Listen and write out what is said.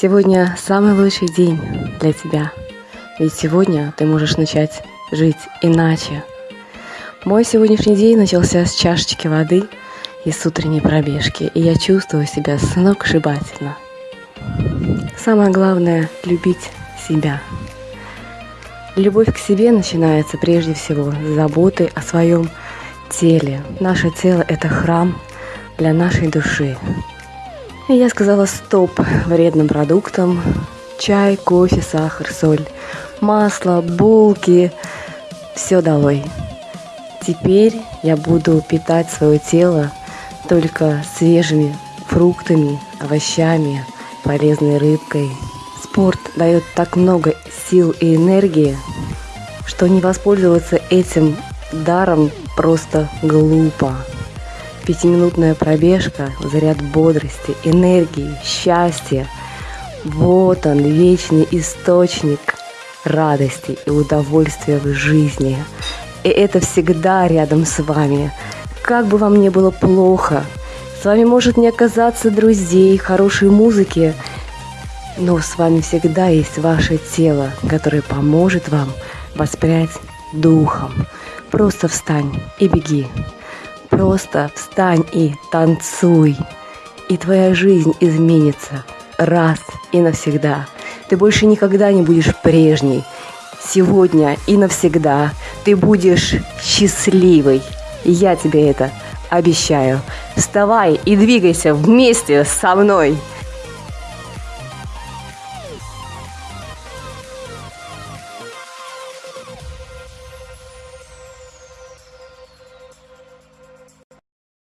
Сегодня самый лучший день для тебя. Ведь сегодня ты можешь начать жить иначе. Мой сегодняшний день начался с чашечки воды и с утренней пробежки, и я чувствую себя сногсшибательно. Самое главное – любить себя. Любовь к себе начинается прежде всего с заботы о своем теле. Наше тело – это храм для нашей души. И я сказала стоп вредным продуктам. Чай, кофе, сахар, соль, масло, булки. Все долой. Теперь я буду питать свое тело только свежими фруктами, овощами, полезной рыбкой. Спорт дает так много сил и энергии, что не воспользоваться этим даром просто глупо. Пятиминутная пробежка, заряд бодрости, энергии, счастья. Вот он, вечный источник радости и удовольствия в жизни. И это всегда рядом с вами. Как бы вам ни было плохо, с вами может не оказаться друзей, хорошей музыки, но с вами всегда есть ваше тело, которое поможет вам воспрять духом. Просто встань и беги. Просто встань и танцуй. И твоя жизнь изменится раз и навсегда. Ты больше никогда не будешь прежней. Сегодня и навсегда ты будешь счастливой. Я тебе это обещаю. Вставай и двигайся вместе со мной.